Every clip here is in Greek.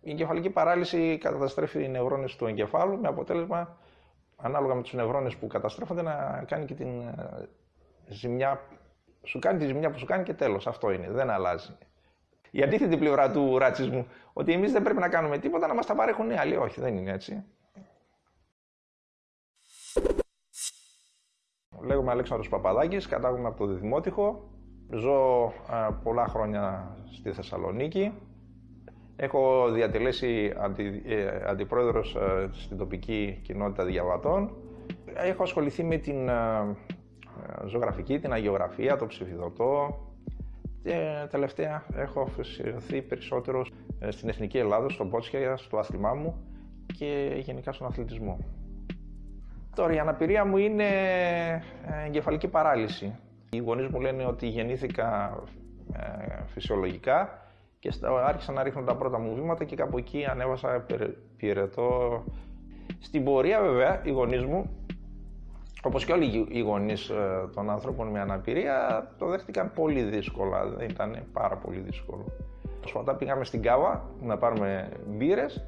Η εγκεφαλική παράλυση καταστρέφει οι νευρώνες του εγκεφάλου με αποτέλεσμα, ανάλογα με τους νευρώνες που καταστρέφονται, να κάνει και την ε, ζημιά, σου κάνει τη ζημιά που σου κάνει και τέλος. Αυτό είναι, δεν αλλάζει. Η αντίθετη πλευρά του ρατσισμού, ότι εμείς δεν πρέπει να κάνουμε τίποτα, να μας τα παρέχουν οι άλλοι. Όχι, δεν είναι έτσι. Λέγομαι Αλέξανδρος Παπαδάκης, κατάγομαι από το Δημότυχο. Ζω πολλά χρόνια στη Θεσσαλονίκη. Έχω διατελέσει αντι, ε, αντιπρόεδρος ε, στην τοπική κοινότητα διαβατών. Έχω ασχοληθεί με την ε, ζωγραφική, την αγιογραφία, το ψηφιδωτό. Και τελευταία έχω αφοσιωθεί περισσότερο στην Εθνική Ελλάδα, στον Πότσια, στο άθλημά μου και γενικά στον αθλητισμό. Τώρα η αναπηρία μου είναι εγκεφαλική παράλυση. Οι γονείς μου λένε ότι γεννήθηκα φυσιολογικά και άρχισα να ρίχνω τα πρώτα μου βήματα και κάπου εκεί ανέβασα πυρετό. Στην πορεία βέβαια οι γονείς μου, όπως και όλοι οι γονείς ε, των ανθρώπων με αναπηρία, το δέχτηκαν πολύ δύσκολα, δεν ήταν πάρα πολύ δύσκολο. Σπατά πήγαμε στην Κάβα να πάρουμε μπύρες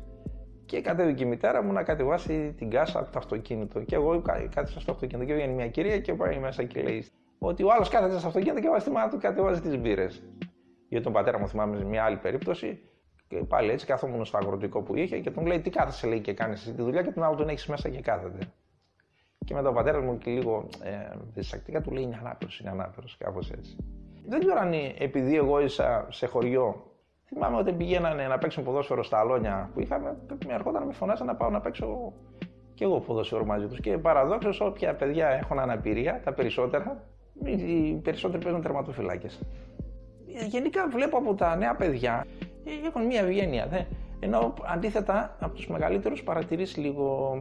και κατέβηκε η μητέρα μου να κατεβάσει την κάσα από το αυτοκίνητο. Και εγώ κάθισα στο αυτοκίνητο και βγαίνει μια κυρία και πάει μέσα και λέει ότι ο άλλος κάθεται στο αυτοκίνητο και βάζει τη μάνα του κατεβάζει τις μπύρες. Για τον πατέρα μου θυμάμαι σε μια άλλη περίπτωση. Και πάλι έτσι καθόμουν στο αγροτικό που είχε και τον λέει: Τι κάθεσαι, λέει και κάνεις τη δουλειά και τον άλλο τον έχεις μέσα και κάθεται. Και μετά ο πατέρας μου και λίγο ε, διστακτικά του λέει: Είναι ανάπηρος, είναι ανάπηρος, κάπως έτσι. Δεν ξέρω αν επειδή εγώ ήρθα σε χωριό, θυμάμαι ότι πηγαίνανε να παίξουν ποδόσφαιρο στα αλόνια που είχαμε, με ερχόταν να με φωνάζαν να πάω να παίξω και εγώ ποδόσφαιρο μαζί τους. Και παραδόξως, όποια παιδιά έχουν αναπηρία, τα περισσότερα, οι περισσότεροι παίζουν τερματοφυλάκες γενικά βλέπω από τα νέα παιδιά ε, έχουν μια ευγένεια. Δε. Ενώ αντίθετα από τους μεγαλύτερους παρατηρείς λίγο,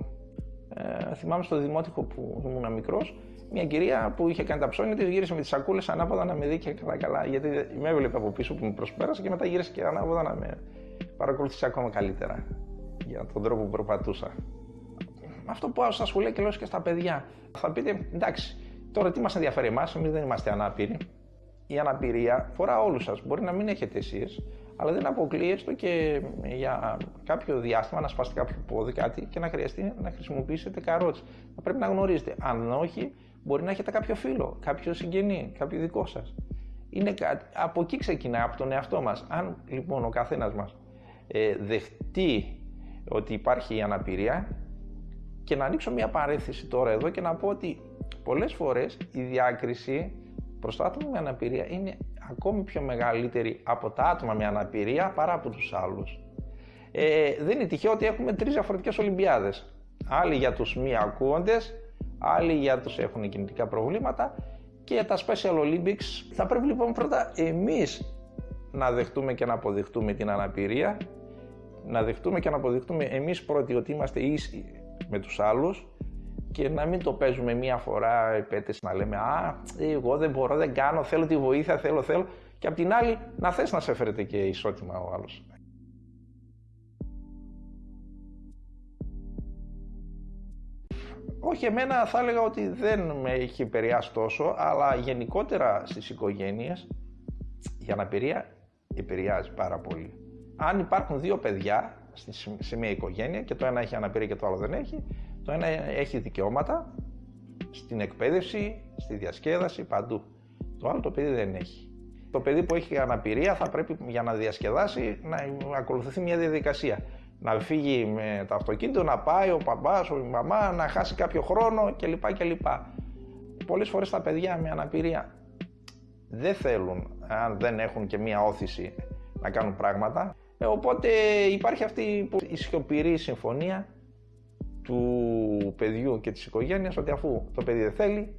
ε, θυμάμαι στο δημότυχο που ήμουν μικρός, μια κυρία που είχε κάνει τα ψώνια της γύρισε με τις σακούλες ανάποδα να με δει και καλά καλά. Γιατί με έβλεπε από πίσω που με προσπέρασε και μετά γύρισε και ανάποδα να με παρακολουθήσει ακόμα καλύτερα για τον τρόπο που περπατούσα. Αυτό που σα σχολεία και λέω και στα παιδιά. Θα πείτε, εντάξει, τώρα τι μας ενδιαφέρει εμάς, εμείς δεν είμαστε ανάπηροι η αναπηρία φορά όλους σας. Μπορεί να μην έχετε εσείς, αλλά δεν αποκλείεστε και για κάποιο διάστημα να σπάσετε κάποιο πόδι, κάτι και να χρειαστεί να χρησιμοποιήσετε καρότσι. Θα πρέπει να γνωρίζετε. Αν όχι, μπορεί να έχετε κάποιο φίλο, κάποιο συγγενή, κάποιο δικό σας. Είναι κάτι, από εκεί ξεκινά, από τον εαυτό μας. Αν λοιπόν ο καθένας μας ε, δεχτεί ότι υπάρχει η αναπηρία και να ανοίξω μια παρέθεση τώρα εδώ και να πω ότι πολλές φορές η διάκριση προς το άτομο με αναπηρία είναι ακόμη πιο μεγαλύτερη από τα άτομα με αναπηρία παρά από τους άλλους. Ε, δεν είναι τυχαίο ότι έχουμε τρεις διαφορετικές Ολυμπιάδες. Άλλοι για τους μη ακούοντες, άλλοι για τους έχουν κινητικά προβλήματα και για τα Special Olympics. Θα πρέπει λοιπόν πρώτα εμείς να δεχτούμε και να αποδεχτούμε την αναπηρία, να δεχτούμε και να αποδεχτούμε εμείς πρώτοι ότι είμαστε ίσοι με τους άλλους και να μην το παίζουμε μία φορά επέτες να λέμε «Α, εγώ δεν μπορώ, δεν κάνω, θέλω τη βοήθεια, θέλω, θέλω» και απ' την άλλη να θες να σε φέρετε και ισότιμα ο άλλος. Όχι, εμένα θα έλεγα ότι δεν με έχει επηρεάσει τόσο, αλλά γενικότερα στις οικογένειες η αναπηρία επηρεάζει πάρα πολύ. Αν υπάρχουν δύο παιδιά σε μια οικογένεια και το ένα έχει αναπηρία και το άλλο δεν έχει, το ένα έχει δικαιώματα στην εκπαίδευση, στη διασκέδαση, παντού. Το άλλο το παιδί δεν έχει. Το παιδί που έχει αναπηρία θα πρέπει για να διασκεδάσει να ακολουθηθεί μια διαδικασία. Να φύγει με το αυτοκίνητο, να πάει ο παπάς, η μαμά, να χάσει κάποιο χρόνο κλπ. κλπ. Πολλές φορές τα παιδιά με αναπηρία δεν θέλουν, αν δεν έχουν και μια όθηση, να κάνουν πράγματα. Ε, οπότε υπάρχει αυτή η σιωπηρή συμφωνία του παιδιού και της οικογένειας ότι αφού το παιδί δεν θέλει,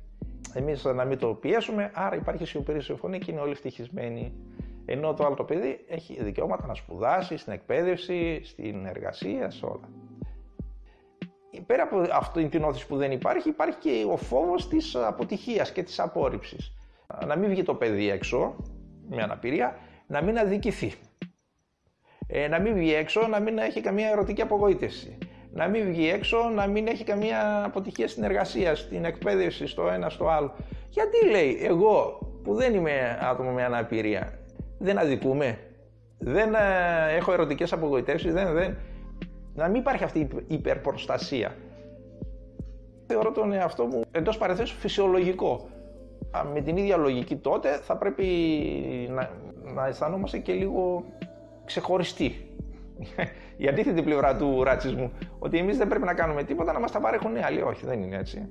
εμείς να μην το πιέσουμε, άρα υπάρχει σιωπηρή συμφωνία και είναι όλοι ευτυχισμένοι. Ενώ το άλλο το παιδί έχει δικαιώματα να σπουδάσει, στην εκπαίδευση, στην εργασία, σε όλα. Πέρα από αυτή την όθηση που δεν υπάρχει, υπάρχει και ο φόβος της αποτυχίας και της απόρριψης. Να μην βγει το παιδί έξω με αναπηρία, να μην αδικηθεί. Ε, να μην βγει έξω, να μην έχει καμία ερωτική απογοήτευση να μην βγει έξω, να μην έχει καμία αποτυχία στην εργασία, στην εκπαίδευση, στο ένα, στο άλλο. Γιατί λέει, εγώ που δεν είμαι άτομο με αναπηρία, δεν αδικούμε. Δεν ε, έχω ερωτικές απογοητεύσεις, δεν, δεν, να μην υπάρχει αυτή η υπερπροστασία. Θεωρώ τον εαυτό μου εντός παρεθέσεως φυσιολογικό. Με την ίδια λογική τότε θα πρέπει να, να αισθανόμαστε και λίγο ξεχωριστοί. Η αντίθετη πλευρά του ρατσισμού. Ότι εμείς δεν πρέπει να κάνουμε τίποτα να μας τα παρέχουν οι άλλοι. Όχι, δεν είναι έτσι.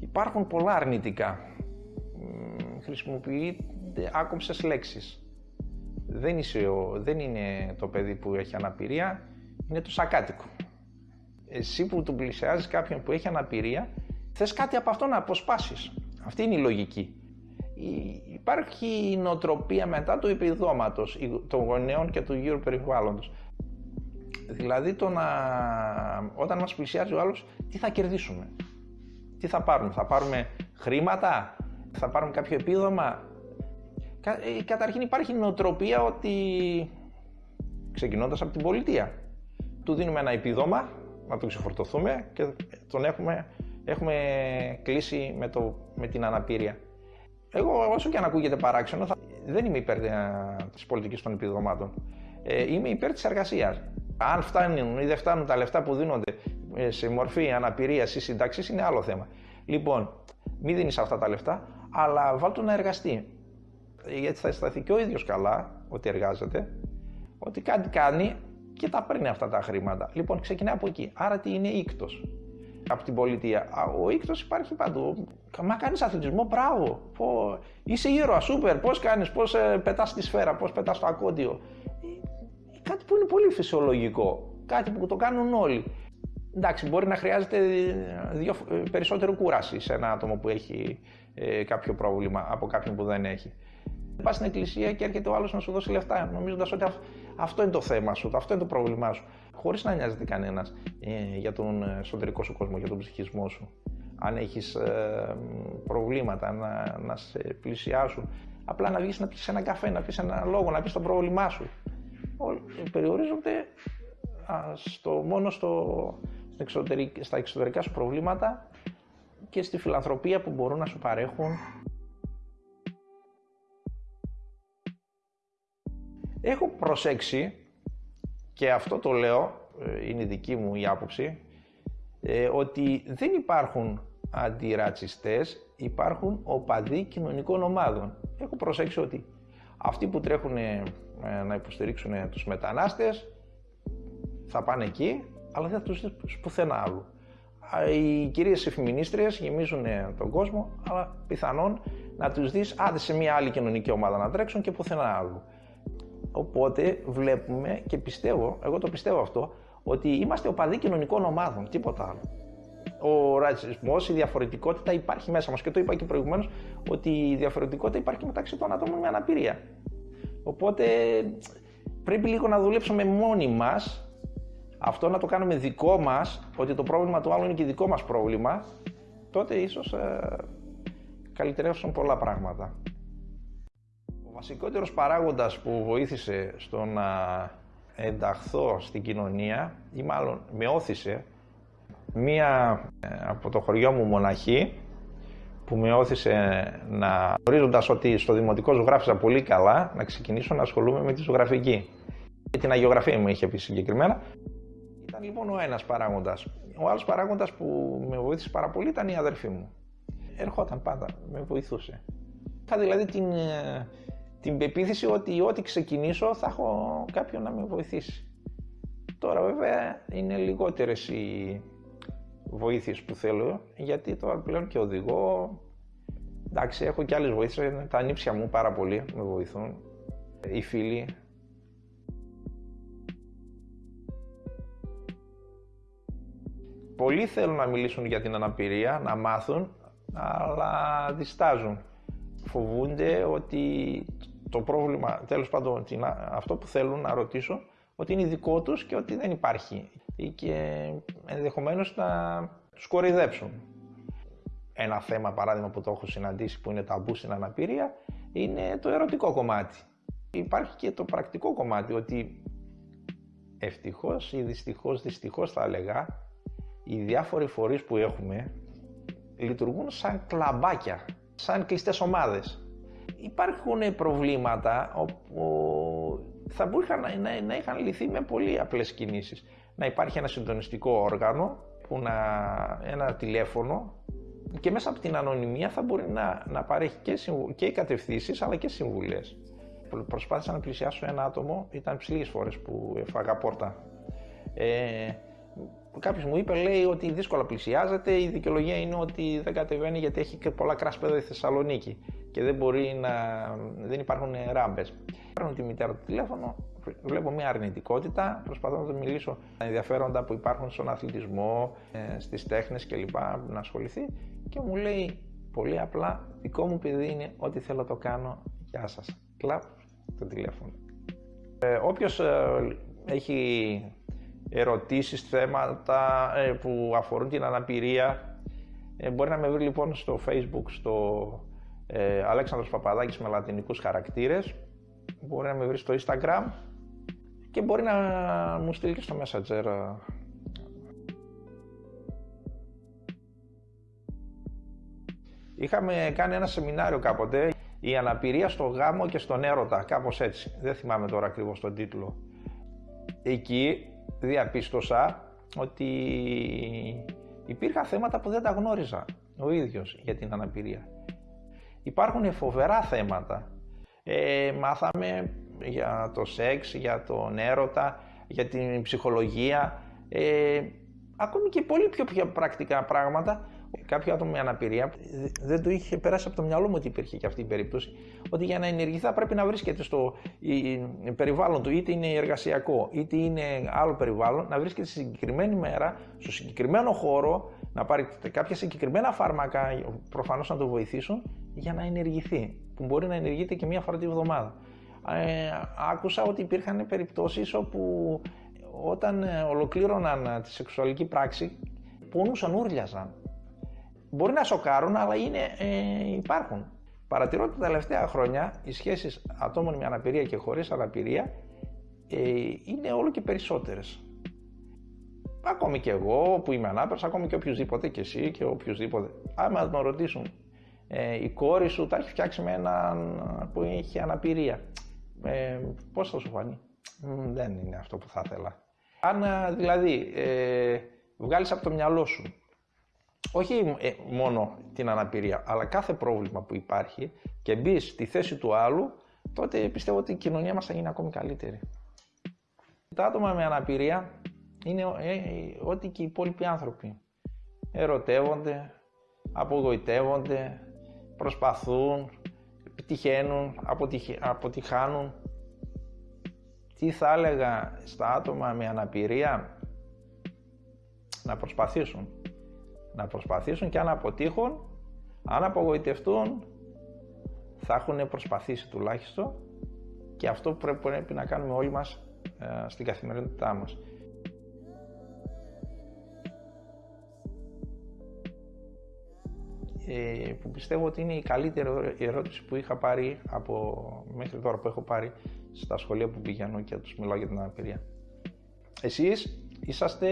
Υπάρχουν πολλά αρνητικά. Χρησιμοποιείται άκομψες λέξεις. Δεν, είσαι δεν είναι το παιδί που έχει αναπηρία, είναι το σακάτικο. Εσύ που του πλησιάζεις κάποιον που έχει αναπηρία, θες κάτι από αυτό να αποσπάσεις. Αυτή είναι η λογική. Υπάρχει η νοοτροπία μετά του επιδόματος των γονέων και του γύρω περιβάλλοντος. Δηλαδή το να, όταν μας πλησιάζει ο άλλος, τι θα κερδίσουμε; Τι θα πάρουμε, θα πάρουμε χρήματα, θα πάρουμε κάποιο επίδομα; Ε, καταρχήν υπάρχει νοοτροπία ότι ξεκινώντας από την πολιτεία του δίνουμε ένα επίδομα να το ξεφορτωθούμε και τον έχουμε, έχουμε κλείσει με, το, με την αναπηρία. Εγώ όσο και αν ακούγεται παράξενο θα, δεν είμαι υπέρ ε, της πολιτικής των επιδομάτων. Ε, είμαι υπέρ της εργασίας. Αν φτάνουν ή δεν φτάνουν τα λεφτά που δίνονται ε, σε μορφή αναπηρίας ή συντάξει είναι άλλο θέμα. Λοιπόν, μην δίνεις αυτά τα λεφτά, αλλά βάλτε να εργαστεί. Γιατί θα αισθανθεί και ο ίδιος καλά ότι εργάζεται, ότι κάτι κάνει και τα παίρνει αυτά τα χρήματα. Λοιπόν, ξεκινάει από εκεί. Άρα τι είναι ήκτο από την πολιτεία. Ο ήκτος υπάρχει παντού. Μα κάνεις αθλητισμό, μπράβο. Πω, είσαι ήρωα, σούπερ. Πώς κάνεις, πώς ε, πετάς τη σφαίρα, πώς πετάς το ακόντιο. Ε, κάτι που είναι πολύ φυσιολογικό. Κάτι που το κάνουν όλοι. Εντάξει, μπορεί να χρειάζεται δύο, περισσότερο κούραση σε ένα άτομο που έχει ε, κάποιο πρόβλημα από κάποιον που δεν έχει. Πας στην εκκλησία και έρχεται ο άλλος να σου δώσει λεφτά, νομίζοντας ότι αυτό είναι το θέμα σου, αυτό είναι το πρόβλημά σου. Χωρίς να νοιάζεται κανένας ε, για τον εσωτερικό σου κόσμο, για τον ψυχισμό σου. Αν έχεις ε, προβλήματα, να, να σε πλησιάσουν. Απλά να βγεις να πει ένα καφέ, να πεις ένα λόγο, να πεις το πρόβλημά σου. Περιορίζονται στο, μόνο στο, στα εξωτερικά σου προβλήματα και στη φιλανθρωπία που μπορούν να σου παρέχουν. Έχω προσέξει και αυτό το λέω, ε, είναι δική μου η άποψη, ε, ότι δεν υπάρχουν αντιρατσιστές, υπάρχουν οπαδοί κοινωνικών ομάδων. Έχω προσέξει ότι αυτοί που τρέχουν ε, να υποστηρίξουν τους μετανάστες θα πάνε εκεί αλλά δεν θα τους δεις πουθενά άλλου. Οι κυρίες εφημινίστριες γεμίζουν ε, τον κόσμο, αλλά πιθανόν να τους δεις άντε σε μια άλλη κοινωνική ομάδα να τρέξουν και πουθενά άλλου. Οπότε βλέπουμε και πιστεύω, εγώ το πιστεύω αυτό, ότι είμαστε οπαδοί κοινωνικών ομάδων, τίποτα άλλο. Ο ρατσισμός, η διαφορετικότητα υπάρχει μέσα μας και το είπα και προηγουμένως ότι η διαφορετικότητα υπάρχει μεταξύ των ατόμων με αναπηρία. Οπότε πρέπει λίγο να δουλέψουμε μόνοι μας αυτό να το κάνουμε δικό μας, ότι το πρόβλημα του άλλου είναι και δικό μας πρόβλημα, τότε ίσως ε, καλυτερεύσουν πολλά πράγματα. Ο βασικότερος παράγοντας που βοήθησε στο να ενταχθώ στην κοινωνία ή μάλλον με όθησε μία ε, από το χωριό μου μοναχή που με όθησε να γνωρίζοντας ότι στο δημοτικό ζωγράφιζα πολύ καλά να ξεκινήσω να ασχολούμαι με τη ζωγραφική. Και την αγιογραφία μου είχε πει συγκεκριμένα ήταν λοιπόν ο ένας παράγοντας. Ο άλλος παράγοντας που με βοήθησε πάρα πολύ ήταν η αδερφή μου. Ερχόταν πάντα, με βοηθούσε. Είχα δηλαδή την, ε, την πεποίθηση ότι ό,τι ξεκινήσω θα έχω κάποιον να με βοηθήσει. Τώρα βέβαια είναι λιγότερες οι βοήθειες που θέλω, γιατί τώρα πλέον και οδηγώ. Εντάξει, έχω και άλλες βοήθειες, τα ανήψια μου πάρα πολύ με βοηθούν. Οι φίλοι, Πολλοί θέλουν να μιλήσουν για την αναπηρία, να μάθουν, αλλά διστάζουν. Φοβούνται ότι το πρόβλημα, τέλος πάντων, αυτό που θέλουν να ρωτήσουν, ότι είναι δικό τους και ότι δεν υπάρχει. Και ενδεχομένως να τους κορυδέψουν. Ένα θέμα, παράδειγμα, που το έχω συναντήσει που είναι ταμπού στην αναπηρία, είναι το ερωτικό κομμάτι. Υπάρχει και το πρακτικό κομμάτι, ότι ευτυχώς ή δυστυχώς, δυστυχώς θα έλεγα, οι διάφοροι φορείς που έχουμε λειτουργούν σαν κλαμπάκια σαν κλειστές ομάδες. Υπάρχουν προβλήματα όπου θα μπορούσαν να, να είχαν λυθεί με πολύ απλές κινήσεις. Να υπάρχει ένα συντονιστικό όργανο, που να, ένα τηλέφωνο και μέσα από την ανωνυμία θα μπορεί να, να παρέχει και, και κατευθύνσεις αλλά και συμβουλές. Προσπάθησα να πλησιάσω ένα άτομο, ήταν ψηλές φορές που έφαγα πόρτα. Ε, Κάποιος μου είπε, λέει ότι δύσκολα πλησιάζεται. Η δικαιολογία είναι ότι δεν κατεβαίνει γιατί έχει και πολλά κράσπεδα στη Θεσσαλονίκη και δεν μπορεί να. δεν υπάρχουν ράμπες. Παίρνω τη μητέρα του τηλέφωνο, βλέπω μια αρνητικότητα, προσπαθώ να του μιλήσω τα ενδιαφέροντα που υπάρχουν στον αθλητισμό, ε, στις τέχνες κλπ. να ασχοληθεί και μου λέει πολύ απλά: Δικό μου παιδί είναι ό,τι θέλω το κάνω. Γεια σας. Κλαπ το τηλέφωνο. Ε, Όποιος ε, έχει ερωτήσεις, θέματα ε, που αφορούν την αναπηρία. Ε, μπορεί να με βρει λοιπόν στο facebook στο ε, Αλέξανδρος Παπαδάκης με λατινικούς χαρακτήρες. Μπορεί να με βρει στο instagram και μπορεί να μου στείλει και στο messenger Είχαμε κάνει ένα σεμινάριο κάποτε, η αναπηρία στο γάμο και στον έρωτα, κάπως έτσι. Δεν θυμάμαι τώρα ακριβώς τον τίτλο. Εκεί διαπίστωσα ότι υπήρχαν θέματα που δεν τα γνώριζα ο ίδιος για την αναπηρία. Υπάρχουν φοβερά θέματα. Ε, μάθαμε για το σεξ, για τον έρωτα, για την ψυχολογία, ε, ακόμη και πολύ πιο, πιο πρακτικά πράγματα Κάποιο άτομο με αναπηρία δεν το είχε περάσει από το μυαλό μου ότι υπήρχε και αυτή η περίπτωση. Ότι για να ενεργηθεί θα πρέπει να βρίσκεται στο περιβάλλον του, είτε είναι εργασιακό, είτε είναι άλλο περιβάλλον, να βρίσκεται στη συγκεκριμένη μέρα, στο συγκεκριμένο χώρο, να πάρει κάποια συγκεκριμένα φάρμακα, προφανώς να το βοηθήσουν, για να ενεργηθεί. Που μπορεί να ενεργείται και μία φορά τη βδομάδα. Ε, άκουσα ότι υπήρχαν περιπτώσεις όπου όταν ε, ολοκλήρωναν τη σεξουαλική πράξη, πονούσαν, ούρλιαζαν μπορεί να σοκάρουν, αλλά είναι, ε, υπάρχουν. Παρατηρώ ότι τα τελευταία χρόνια οι σχέσεις ατόμων με αναπηρία και χωρίς αναπηρία ε, είναι όλο και περισσότερες. Ακόμη και εγώ που είμαι ανάπηρος, ακόμη και οποιοδήποτε και εσύ και οποιοδήποτε. Άμα τον ρωτήσουν, ε, η κόρη σου τα έχει φτιάξει με έναν που έχει αναπηρία. Ε, πώς θα σου φανεί; δεν είναι αυτό που θα ήθελα. Αν δηλαδή ε, βγάλεις από το μυαλό σου όχι ε, μόνο την αναπηρία, αλλά κάθε πρόβλημα που υπάρχει και μπει στη θέση του άλλου, τότε πιστεύω ότι η κοινωνία μας θα γίνει ακόμη καλύτερη. Τα άτομα με αναπηρία είναι ε, ό,τι και οι υπόλοιποι άνθρωποι. Ερωτεύονται, απογοητεύονται, προσπαθούν, επιτυχαίνουν, αποτυχάνουν. Τι θα έλεγα στα άτομα με αναπηρία; Να προσπαθήσουν να προσπαθήσουν και αν αποτύχουν, αν απογοητευτούν, θα έχουν προσπαθήσει τουλάχιστον και αυτό που πρέπει να κάνουμε όλοι μας ε, στην καθημερινότητά μας. Ε, που πιστεύω ότι είναι η καλύτερη ερώτηση που είχα πάρει από μέχρι τώρα που έχω πάρει στα σχολεία που πηγαίνω και τους μιλάω για την αναπηρία. Εσείς είσαστε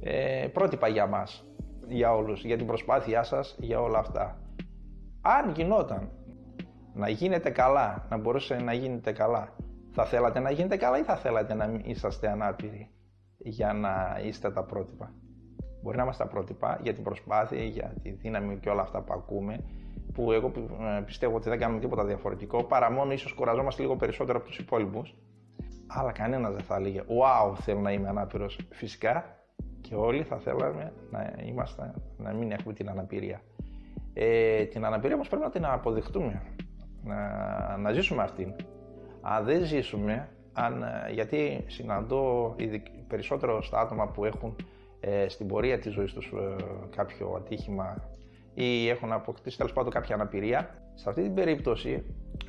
ε, πρότυπα για μας, για όλους, για την προσπάθειά σας, για όλα αυτά. Αν γινόταν να γίνετε καλά, να μπορούσε να γίνετε καλά, θα θέλατε να γίνετε καλά ή θα θέλατε να είσαστε ανάπηροι για να είστε τα πρότυπα; Μπορεί να είμαστε τα πρότυπα για την προσπάθεια, για τη δύναμη και όλα αυτά που ακούμε, που εγώ ε, πιστεύω ότι δεν κάνουμε τίποτα διαφορετικό, παρά μόνο ίσως κουραζόμαστε λίγο περισσότερο από τους υπόλοιπους. Αλλά κανένας δεν θα έλεγε «Wow, θέλω να είμαι ανάπηρος». Φυσικά και όλοι θα θέλαμε να, είμαστε, να μην έχουμε την αναπηρία. Ε, την αναπηρία όμως πρέπει να την αποδεχτούμε, να, να ζήσουμε αυτήν. Αν δεν ζήσουμε, αν, γιατί συναντώ περισσότερο στα άτομα που έχουν ε, στην πορεία της ζωής τους ε, κάποιο ατύχημα ή έχουν αποκτήσει τέλος πάντων κάποια αναπηρία, σε αυτή την περίπτωση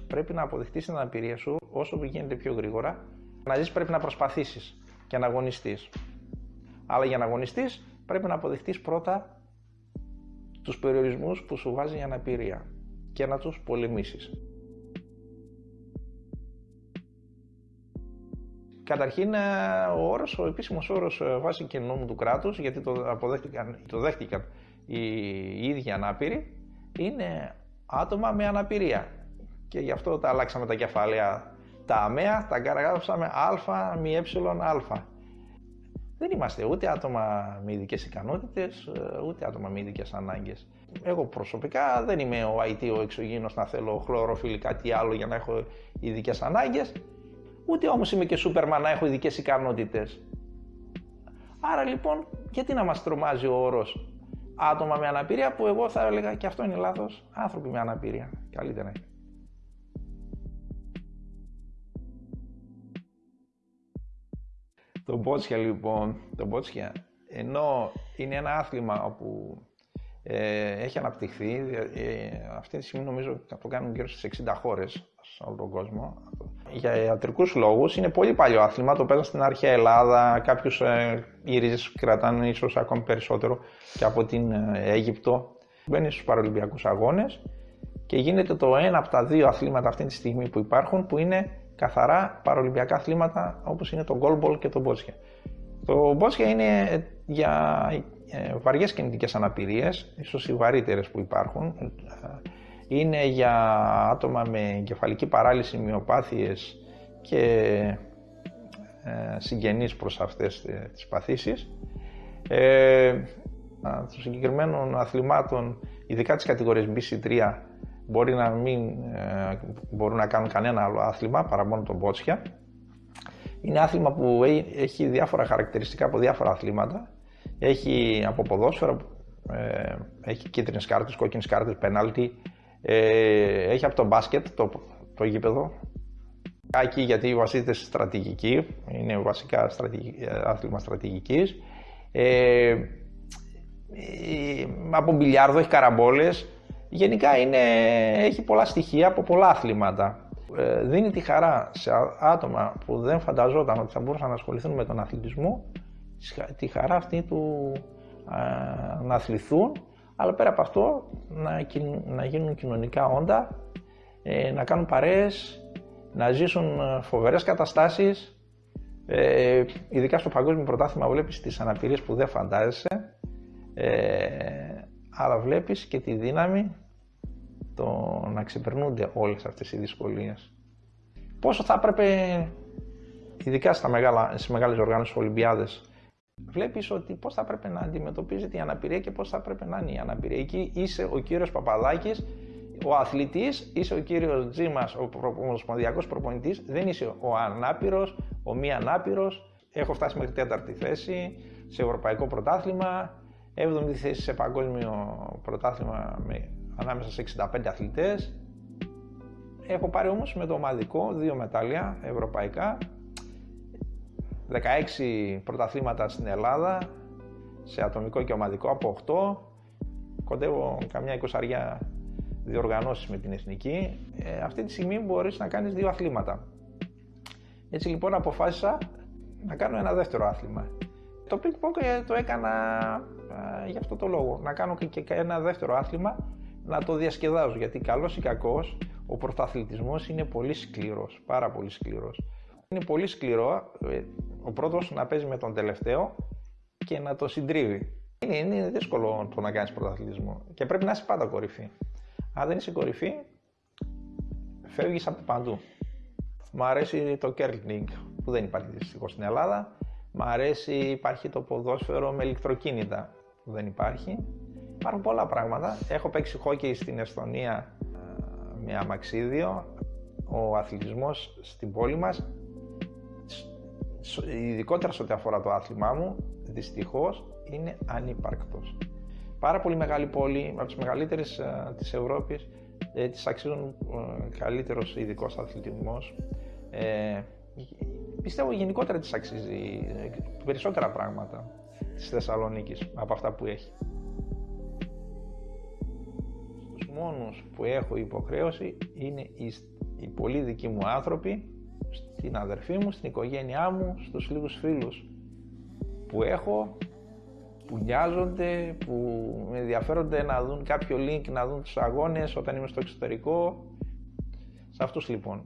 πρέπει να αποδεχτείς την αναπηρία σου όσο γίνεται πιο γρήγορα. Να ζεις πρέπει να προσπαθήσεις και να αγωνιστείς. Αλλά για να αγωνιστείς πρέπει να αποδεχτείς πρώτα τους περιορισμούς που σου βάζει η αναπηρία και να τους πολεμήσεις. Καταρχήν, ε, ο όρος, ο επίσημος όρος ε, βάσει και νόμου του κράτους, γιατί το, αποδέχτηκαν, το δέχτηκαν οι, οι ίδιοι ανάπηροι, είναι άτομα με αναπηρία. Και γι' αυτό τα αλλάξαμε τα κεφάλαια. Τα αμαία τα γράψαμε α, μη ε, α. Δεν είμαστε ούτε άτομα με ειδικές ικανότητες, ούτε άτομα με ειδικές ανάγκες. Εγώ προσωπικά δεν είμαι ο IT, ο εξωγήινος να θέλω χλωροφύλλη κάτι άλλο για να έχω ειδικές ανάγκες. Ούτε όμως είμαι και Σούπερμαν να έχω ειδικές ικανότητες. Άρα λοιπόν, γιατί να μας τρομάζει ο όρος άτομα με αναπηρία που εγώ θα έλεγα και αυτό είναι λάθος, άνθρωποι με αναπηρία. Καλύτερα είναι. Το μπότσια λοιπόν, το μπότσια, ενώ είναι ένα άθλημα όπου ε, έχει αναπτυχθεί, ε, αυτή τη στιγμή νομίζω το κάνουν γύρω στις 60 χώρες σε όλο τον κόσμο. Για ιατρικούς λόγους είναι πολύ παλιό άθλημα, το παίζαν στην αρχαία Ελλάδα, κάποιους ε, οι ρίζες κρατάνε ίσως ακόμη περισσότερο και από την ε, Αίγυπτο. Μπαίνεις στους Παραλυμπιακούς Αγώνες και γίνεται το ένα από τα δύο αθλήματα αυτή τη στιγμή που υπάρχουν που είναι καθαρά παρολυμπιακά αθλήματα όπως είναι το goalball και το μπότσια. Το μπότσια είναι για ε, βαριές κινητικές αναπηρίες, ίσως οι βαρύτερες που υπάρχουν. Είναι για άτομα με κεφαλική παράλυση, μειοπάθειες και ε, συγγενείς προς αυτές ε, τις παθήσεις. Ε, των συγκεκριμένων αθλημάτων, ειδικά της κατηγορίας BC3, μπορεί να μην ε, μπορούν να κάνουν κανένα άλλο άθλημα παρά μόνο τον μπότσια. Είναι άθλημα που έχει διάφορα χαρακτηριστικά από διάφορα αθλήματα. Έχει από ποδόσφαιρο, ε, έχει κίτρινες κάρτες, κόκκινες κάρτες, πέναλτι. Ε, έχει από το μπάσκετ, το, το γήπεδο. Κάκι γιατί βασίζεται στη στρατηγική, είναι βασικά στρατηγική, άθλημα στρατηγικής. Ε, από μπιλιάρδο, έχει καραμπόλες, γενικά είναι, έχει πολλά στοιχεία από πολλά αθλήματα. Ε, δίνει τη χαρά σε άτομα που δεν φανταζόταν ότι θα μπορούσαν να ασχοληθούν με τον αθλητισμό, τη χαρά αυτή του να αθληθούν, αλλά πέρα από αυτό να, να γίνουν κοινωνικά όντα, ε, να κάνουν παρέες, να ζήσουν ε, φοβερές καταστάσεις, ε, ειδικά στο παγκόσμιο πρωτάθλημα βλέπεις τις αναπηρίες που δεν φαντάζεσαι, αλλά βλέπεις και τη δύναμη το να ξεπερνούνται όλες αυτές οι δυσκολίες. Πόσο θα έπρεπε, ειδικά στα μεγάλα, στις μεγάλες οργάνωσεις Ολυμπιάδες, βλέπεις ότι πώς θα έπρεπε να αντιμετωπίζεται η αναπηρία και πώς θα έπρεπε να είναι η αναπηρία. Εκεί είσαι ο κύριος Παπαδάκης, ο αθλητής, είσαι ο κύριος Τζίμας, ο ομοσπονδιακός προπονητής, δεν είσαι ο ανάπηρος, ο μη ανάπηρος. Έχω φτάσει μέχρι τέταρτη θέση σε ευρωπαϊκό πρωτάθλημα, 7η θέση σε παγκόσμιο πρωτάθλημα με ανάμεσα σε 65 αθλητές. Έχω πάρει όμως με το ομαδικό δύο μετάλλια ευρωπαϊκά, 16 πρωταθλήματα στην Ελλάδα, σε ατομικό και ομαδικό από 8. Κοντεύω καμιά εικοσαριά διοργανώσεις με την εθνική. Ε, αυτή τη στιγμή μπορείς να κάνεις δύο αθλήματα. Έτσι λοιπόν αποφάσισα να κάνω ένα δεύτερο άθλημα. Το ping pong ε, το έκανα ε, για αυτό το λόγο. Να κάνω και ένα δεύτερο άθλημα να το διασκεδάζω. Γιατί καλός ή κακός, ο πρωταθλητισμός είναι πολύ σκληρός, πάρα πολύ σκληρός. Είναι πολύ σκληρό ε, ο πρώτος να παίζει με τον τελευταίο και να το συντρίβει. Είναι, είναι δύσκολο το να κάνεις πρωταθλητισμό και πρέπει να είσαι πάντα κορυφή. Αν δεν είσαι κορυφή, φεύγεις από παντού. Μ' αρέσει το curling που δεν υπάρχει δυστυχώς στην Ελλάδα. Μ' αρέσει, υπάρχει το ποδόσφαιρο με ηλεκτροκίνητα που δεν υπάρχει. Υπάρχουν πολλά πράγματα. Έχω παίξει χόκκι στην Εσθονία ε, με αμαξίδιο. Ο αθλητισμός στην πόλη μας, ειδικότερα σε ό,τι αφορά το άθλημά μου, δυστυχώς είναι ανύπαρκτος. Πάρα πολύ μεγάλη πόλη, από τις μεγαλύτερες uh, της Ευρώπης, ε, της αξίζουν uh, καλύτερος ειδικός αθλητισμός. Ε, πιστεύω γενικότερα της αξίζει περισσότερα πράγματα της Θεσσαλονίκης από αυτά που έχει μόνος που έχω υποχρέωση είναι οι, οι πολύ δικοί μου άνθρωποι, στην αδερφή μου, στην οικογένειά μου, στους λίγους φίλους που έχω, που νοιάζονται, που με ενδιαφέρονται να δουν κάποιο link, να δουν τους αγώνες όταν είμαι στο εξωτερικό. Σε αυτούς λοιπόν.